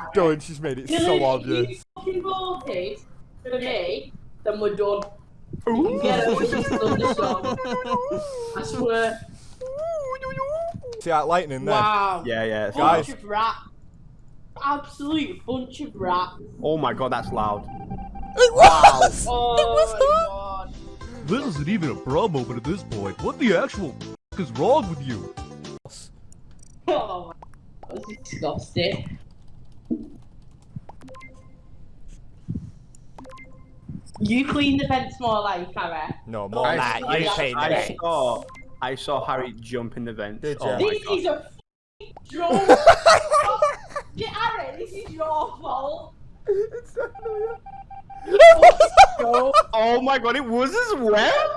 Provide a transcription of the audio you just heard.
Dylan, she's made it Dylan, so if you obvious. fucking voted for me, then we're done. Ooh. Get it, this thunderstorm. I swear. See that lightning there? Wow. Yeah, yeah. it's Guys. Of rats. Absolute bunch of rats. Oh my god, that's loud. It was! Oh it was her! This isn't even a bra moment at this point. What the actual f- is wrong with you? Oh my That was disgusting. You clean the fence more like Harry. No, more I, like I, you clean I it. saw, I saw Harry jump in the vent. Did oh ya? This god. is a f***ing joke. Get Harry, this is your fault. It's definitely Joke. Oh my god, it was as well.